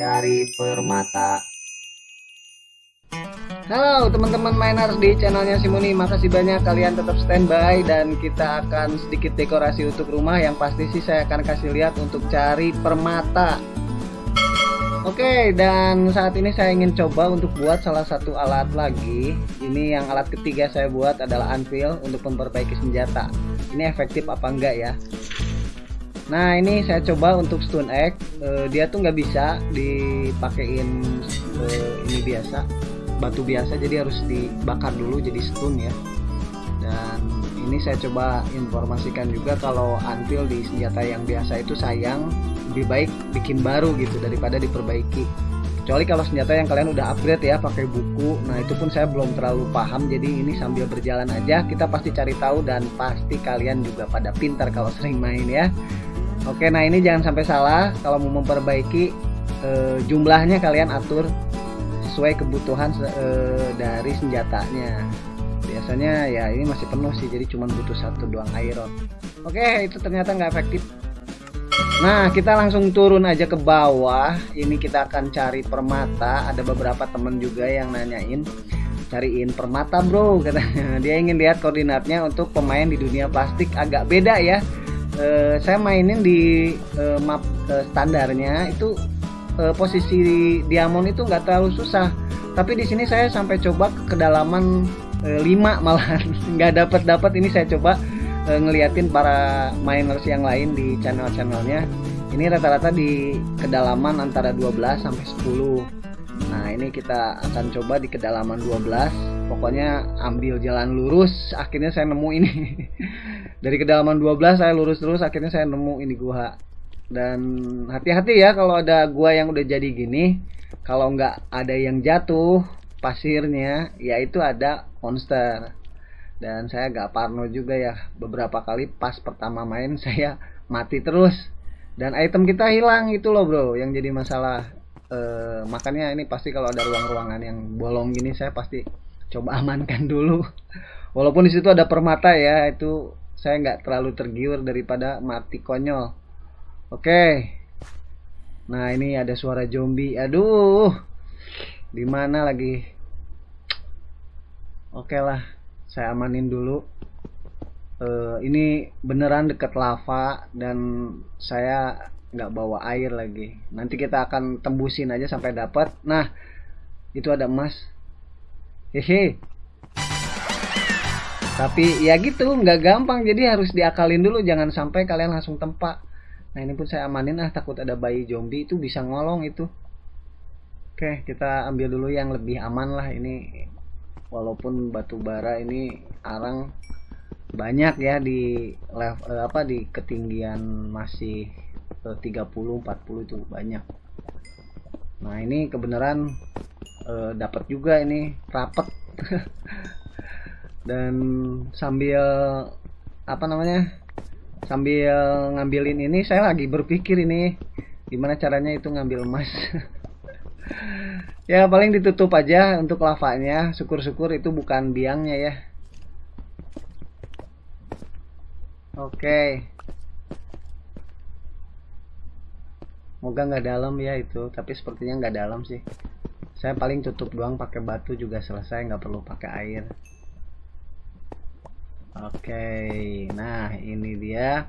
Cari permata. Halo teman-teman miners di channelnya Simuni Makasih banyak? Kalian tetap standby Dan kita akan sedikit dekorasi untuk rumah. Yang pasti sih saya akan kasih lihat untuk cari permata. Oke dan saat ini saya ingin coba untuk buat salah satu alat lagi. Ini yang alat ketiga saya buat adalah anvil untuk memperbaiki senjata. Ini efektif apa enggak ya Nah ini saya coba untuk stun egg. Uh, dia tuh nggak bisa dipakein uh, ini biasa batu biasa. Jadi harus dibakar dulu jadi stun ya. Dan ini saya coba informasikan juga kalau anvil di senjata yang biasa itu sayang lebih baik bikin baru gitu daripada diperbaiki. Kecuali kalau senjata yang kalian udah upgrade ya pakai buku. Nah itu pun saya belum terlalu paham. Jadi ini sambil berjalan aja kita pasti cari tahu dan pasti kalian juga pada pintar kalau sering main ya Oke, nah ini jangan sampai salah kalau mau memperbaiki eh, jumlahnya kalian atur sesuai kebutuhan eh, dari senjatanya. Biasanya ya ini masih penuh sih, jadi cuma butuh satu doang iron. Oke, itu ternyata nggak efektif. Nah, kita langsung turun aja ke bawah. Ini kita akan cari permata. Ada beberapa temen juga yang nanyain cariin permata bro katanya. Dia ingin lihat koordinatnya untuk pemain di dunia plastik agak beda ya uh, saya mainin di uh, map uh, standarnya itu uh, posisi diamond itu nggak terlalu susah. Tapi di sini saya sampai coba ke kedalaman uh, 5 malahan. Nggak dapat dapat ini saya coba uh, ngeliatin para miners yang lain di channel-channelnya. Ini rata-rata di kedalaman antara 12 sampai 10 Nah ini kita akan coba di kedalaman 12 Pokoknya ambil jalan lurus Akhirnya saya nemu ini. Dari kedalaman 12 saya lurus terus akhirnya saya nemu ini gua. Dan hati-hati ya kalau ada gua yang udah jadi gini. Kalau nggak ada yang jatuh pasirnya yaitu ada monster. Dan saya gak parno juga ya. Beberapa kali pas pertama main saya mati terus. Dan item kita hilang itu loh bro yang jadi masalah. E, makanya ini pasti kalau ada ruang-ruangan yang bolong gini saya pasti coba amankan dulu. Walaupun di situ ada permata ya itu saya nggak terlalu tergiur daripada mati konyol. Oke. Nah ini ada suara zombie. Aduh. Di mana lagi? Oke lah saya amanin dulu. Uh, ini beneran deket lava dan saya nggak bawa air lagi. Nanti kita akan tembusin aja sampai dapat nah itu ada emas hehe. Tapi ya gitu nggak gampang. Jadi harus diakalin dulu. Jangan sampai kalian langsung tempat nah ini pun saya amanin ah takut ada bayi zombie itu bisa ngolong itu. Oke kita ambil dulu yang lebih aman lah. Ini walaupun batu bara ini arang banyak ya di level eh, apa di ketinggian masih 30 eh, 40 itu banyak. Nah ini kebenaran eh, dapat juga ini rapet. Dan sambil apa namanya sambil ngambilin ini saya lagi berpikir ini gimana caranya itu ngambil emas. Ya paling ditutup aja untuk lavanya. Syukur-syukur itu bukan biangnya ya. Oke. Moga nggak dalam ya itu tapi sepertinya nggak dalam sih saya paling tutup doang pakai batu juga selesai nggak perlu pakai air Oke, nah ini dia.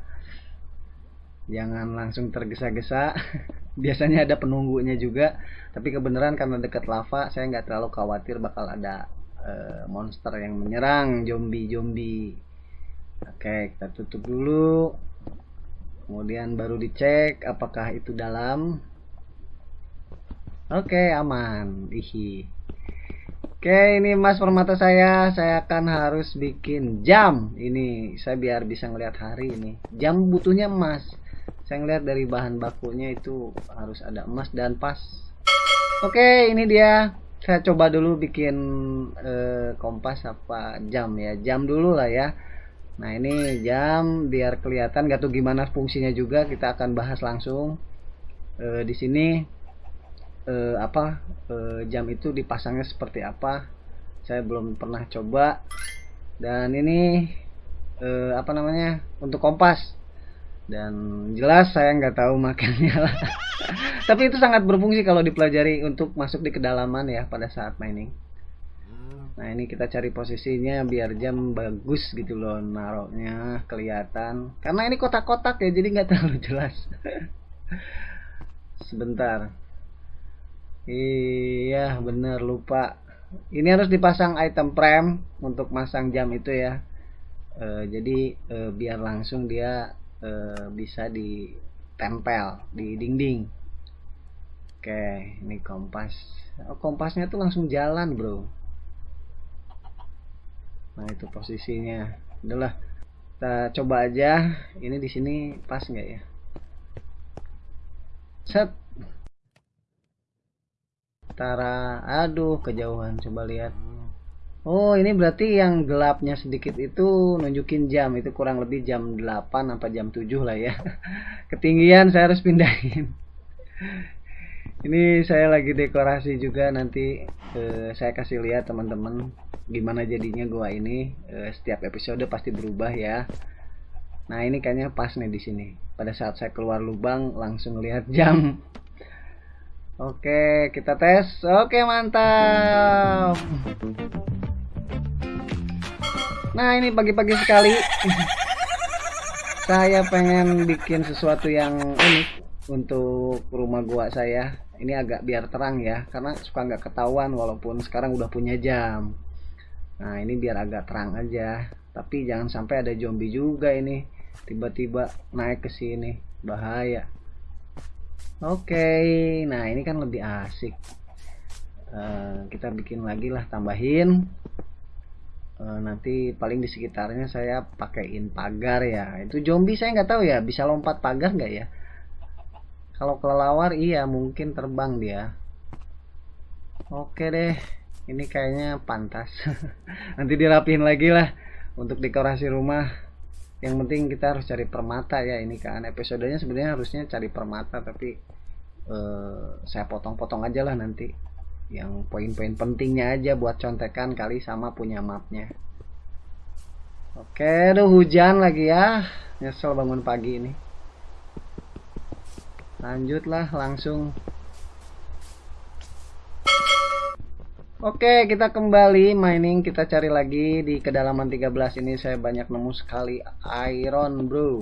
Jangan langsung tergesa-gesa. Biasanya ada penunggunya juga, tapi kebenaran karena dekat lava, saya nggak terlalu khawatir bakal ada uh, monster yang menyerang zombie-zombie. Oke, kita tutup dulu. Kemudian baru dicek apakah itu dalam. Oke, aman. Ihi. Oke ini mas permata saya. Saya akan harus bikin jam. Ini saya biar bisa ngelihat hari ini. Jam butuhnya emas. Saya ngelihat dari bahan bakunya itu Harus ada emas dan pas. Oke ini dia. Saya coba dulu bikin eh, Kompas apa jam ya. Jam dulu lah ya. Nah ini jam biar kelihatan. Gak tahu gimana fungsinya juga. Kita akan bahas langsung. Eh, Di sini eh, apa eh, jam itu dipasangnya seperti apa saya belum pernah coba. Dan ini eh, apa namanya untuk kompas. Dan jelas saya nggak tahu makannya lah. Tapi itu sangat berfungsi kalau dipelajari untuk masuk di kedalaman ya pada saat mining. Nah ini kita cari posisinya biar jam bagus gitu loh naroknya kelihatan. Karena ini kotak-kotak ya jadi nggak terlalu jelas. Sebentar iya bener lupa. Ini harus dipasang item frame untuk masang jam itu ya. E, jadi e, biar langsung dia e, bisa ditempel di dinding. Oke ini kompas. Oh, kompasnya tuh langsung jalan bro. Nah itu posisinya. Adalah kita coba aja. Ini di sini pas nggak ya? Set Tara aduh kejauhan coba lihat. Oh ini berarti yang gelapnya sedikit itu nunjukin jam. Itu kurang lebih jam 8 apa jam 7 lah ya. Ketinggian saya harus pindahin. Ini saya lagi dekorasi juga. Nanti eh, saya kasih lihat teman-teman gimana jadinya gua ini. Eh, setiap episode pasti berubah ya. Nah ini kayaknya pas nih di sini. Pada saat saya keluar lubang langsung lihat jam Oke, kita tes. Oke, mantap. Nah, ini pagi-pagi sekali. saya pengen bikin sesuatu yang unik untuk rumah gua saya. Ini agak biar terang ya, karena suka nggak ketahuan walaupun sekarang udah punya jam. Nah, ini biar agak terang aja. Tapi jangan sampai ada zombie juga ini. Tiba-tiba naik ke sini. Bahaya. Oke, okay. nah ini kan lebih asik. Uh, kita bikin lagi lah, tambahin. Uh, nanti paling di sekitarnya saya pakaiin pagar ya. Itu zombie saya nggak tahu ya, bisa lompat pagar nggak ya? Kalau kelelawar iya mungkin terbang dia. Oke deh, ini kayaknya pantas. nanti dirapihin lagi lah untuk dekorasi rumah yang penting kita harus cari permata ya ini kan. Episodenya sebenarnya harusnya cari permata tapi uh, saya potong-potong aja lah nanti. Yang poin-poin pentingnya aja buat contekan kali sama punya mapnya. Oke aduh hujan lagi ya. Nyesel bangun pagi ini. Lanjutlah langsung Oke kita kembali mining. Kita cari lagi di kedalaman 13 ini. Saya banyak nemu sekali iron bro.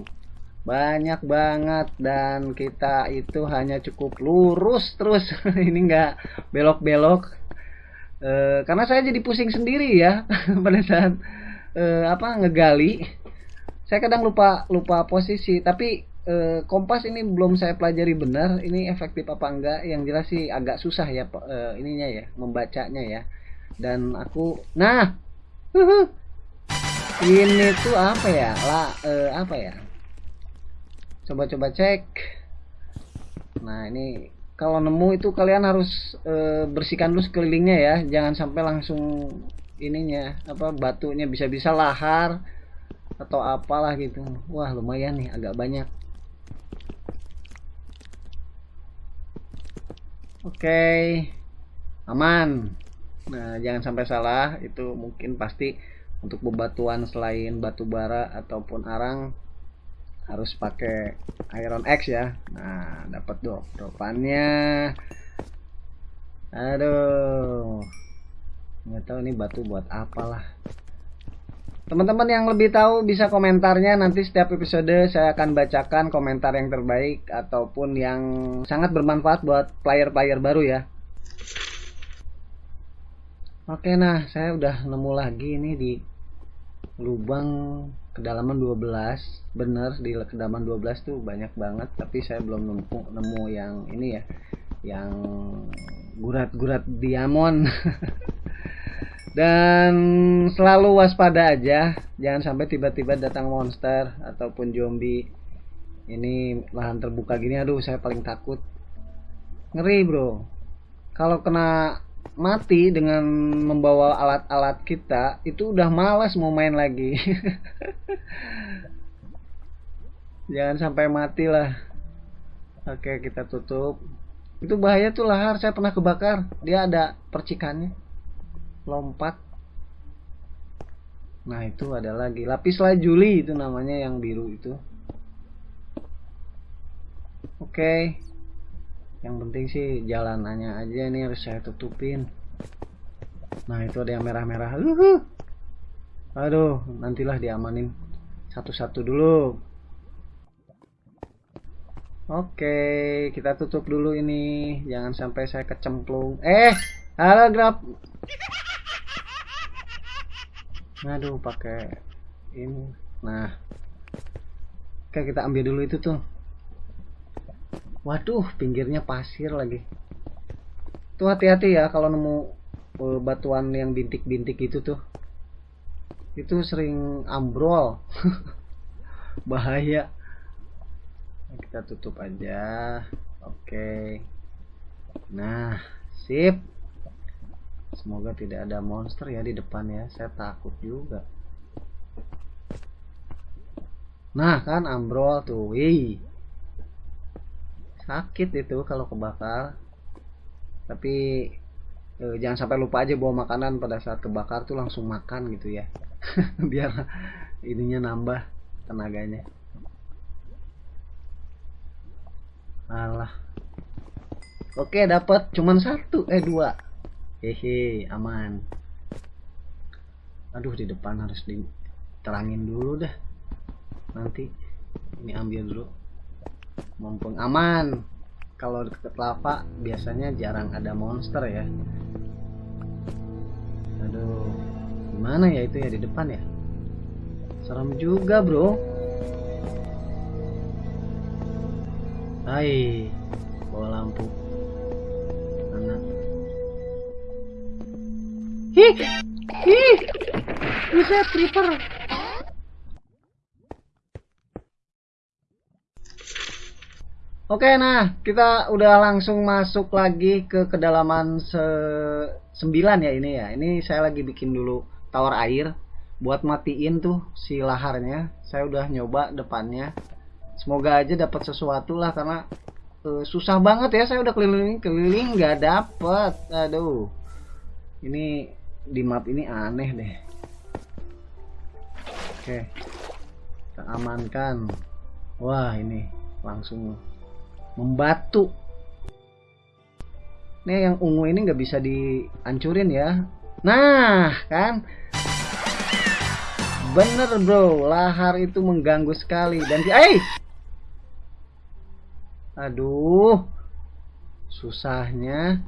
Banyak banget. Dan kita itu hanya cukup lurus terus. Ini enggak belok-belok. E, karena saya jadi pusing sendiri ya pada saat e, apa ngegali. Saya kadang lupa lupa posisi. Tapi e, kompas ini belum saya pelajari benar ini efektif apa enggak yang jelas sih agak susah ya e, ininya ya membacanya ya. Dan aku nah ini tuh apa ya lah e, apa ya? Coba-coba cek. Nah ini kalau nemu itu kalian harus bersihkan dulu sekelilingnya ya jangan sampai langsung ininya apa batunya bisa-bisa lahar atau apalah gitu. Wah lumayan nih agak banyak Oke, aman. Nah, jangan sampai salah. Itu mungkin pasti untuk bebatuan selain batu bara ataupun arang harus pakai iron X ya. Nah, dapat drop dropannya. Aduh, nggak tahu ini batu buat apalah. Teman-teman yang lebih tahu bisa komentarnya nanti setiap episode saya akan bacakan komentar yang terbaik ataupun yang sangat bermanfaat buat player-player baru ya. Oke nah saya udah nemu lagi ini di lubang kedalaman 12 bener di kedalaman 12 tuh banyak banget tapi saya belum nemu nemu yang ini ya yang gurat-gurat diamond dan selalu waspada aja. Jangan sampai tiba-tiba datang monster ataupun zombie. Ini lahan terbuka gini aduh saya paling takut. Ngeri bro. Kalau kena mati dengan membawa alat-alat kita itu udah malas mau main lagi. Jangan sampai mati lah. Oke kita tutup. Itu bahaya tuh lahar. Saya pernah kebakar. Dia ada percikannya lompat nah itu ada lagi lapis lazuli itu namanya yang biru itu Oke. Yang penting sih jalanannya aja ini harus saya tutupin. Nah, itu ada yang merah-merah. Uhuh. Aduh, nantilah diamanin satu-satu dulu. Oke, kita tutup dulu ini. Jangan sampai saya kecemplung. Eh, halo grab. Aduh, pakai ini. Nah, oke kita ambil dulu itu tuh. Waduh, pinggirnya pasir lagi. Tuh hati-hati ya kalau nemu uh, batuan yang bintik-bintik itu tuh. Itu sering ambrol. Bahaya. Kita tutup aja. Oke. Nah, sip. Semoga tidak ada monster ya di depan ya. Saya takut juga. Nah, kan ambrol tuh. Wih. Sakit itu kalau kebakar. Tapi eh, jangan sampai lupa aja bawa makanan. Pada saat kebakar tuh langsung makan gitu ya. Biar ininya nambah tenaganya. Alah. Oke dapat cuman satu. Eh dua hehe aman. Aduh di depan harus diterangin dulu dah. Nanti ini ambil dulu. Mumpung aman. Kalau deket lava biasanya jarang ada monster ya. Aduh gimana ya itu ya di depan ya? Serem juga bro. Hai bawa lampu hi hi bisa creeper Oke, nah kita udah langsung masuk lagi ke kedalaman se 9 ya ini ya. Ini saya lagi bikin dulu tower air buat matiin tuh si laharnya. Saya udah nyoba depannya. Semoga aja dapat sesuatu lah karena uh, susah banget ya. Saya udah keliling-keliling nggak dapet. Aduh. Ini di map ini aneh deh. Oke. Kita amankan. Wah, ini langsung membatu. Ini yang ungu ini nggak bisa dihancurin ya. Nah kan? Bener bro. Lahar itu mengganggu sekali. Dan eh aduh. Susahnya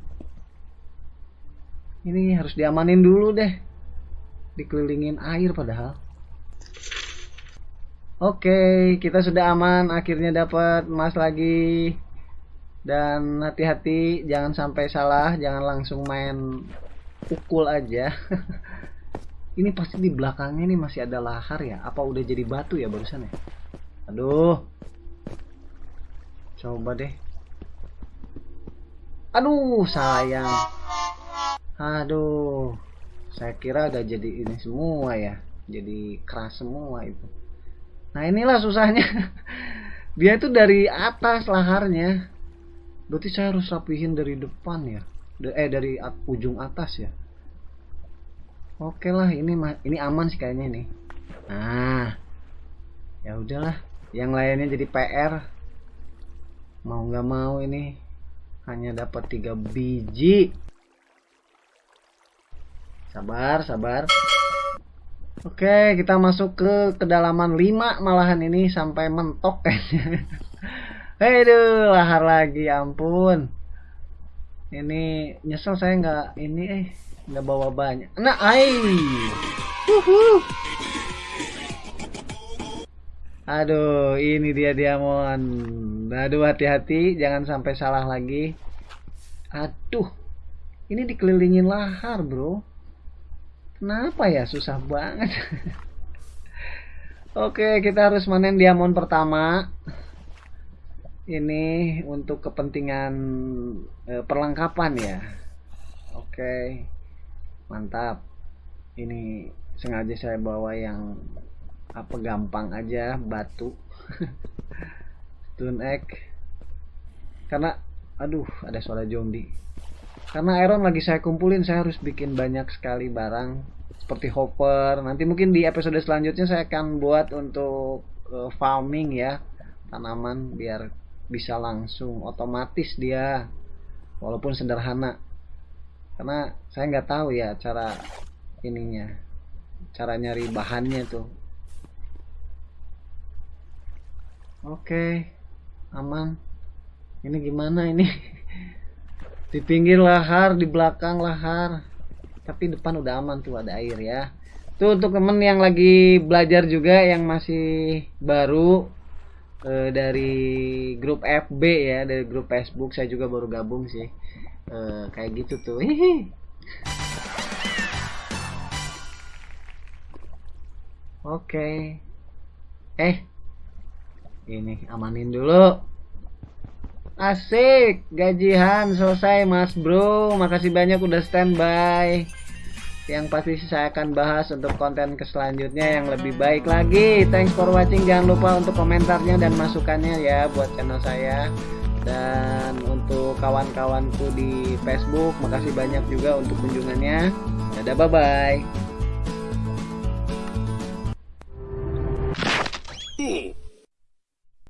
ini harus diamanin dulu deh dikelilingin air padahal Oke, kita sudah aman. Akhirnya dapat emas lagi. Dan hati-hati, jangan sampai salah. Jangan langsung main pukul aja. ini pasti di belakangnya ini masih ada lahar ya. Apa udah jadi batu ya barusan ya? Aduh. Coba deh. Aduh, sayang. Aduh. Saya kira udah jadi ini semua ya. Jadi keras semua itu. Nah inilah susahnya. Dia itu dari atas laharnya. Berarti saya harus rapihin dari depan ya. Eh dari ujung atas ya. Oke lah ini ini aman sih kayaknya ini. Nah. Ya udahlah. Yang lainnya jadi PR. Mau nggak mau ini hanya dapat tiga biji. Sabar, sabar. Oke, kita masuk ke kedalaman 5 malahan ini sampai mentok kayaknya. Aduh, lahar lagi, ampun. Ini nyesel saya nggak ini eh nggak bawa banyak. Nah, ai. Aduh, ini dia diamond. Aduh, hati-hati, jangan sampai salah lagi. Aduh, ini dikelilingin lahar, bro. Kenapa ya? Susah banget. Oke kita harus manen diamond pertama. Ini untuk kepentingan e, perlengkapan ya. Oke Mantap. Ini sengaja saya bawa yang apa gampang aja batu. Stone egg. Karena aduh ada suara zombie karena iron lagi saya kumpulin saya harus bikin banyak sekali barang seperti hopper. Nanti mungkin di episode selanjutnya saya akan buat untuk uh, farming ya tanaman biar bisa langsung otomatis dia walaupun sederhana. Karena saya nggak tahu ya cara ininya cara nyari bahannya tuh. Oke aman. Ini gimana ini di pinggir lahar di belakang lahar tapi depan udah aman tuh ada air ya tuh untuk temen yang lagi belajar juga yang masih baru eh, dari grup FB ya dari grup Facebook saya juga baru gabung sih eh, kayak gitu tuh hihi Oke. Eh. Ini amanin dulu. Asik, gajian selesai Mas Bro. Makasih banyak udah standby. Yang pasti saya akan bahas untuk konten ke selanjutnya yang lebih baik lagi. Thanks for watching. Jangan lupa untuk komentarnya dan masukannya ya buat channel saya. Dan untuk kawan-kawanku di Facebook, makasih banyak juga untuk kunjungannya. Dadah bye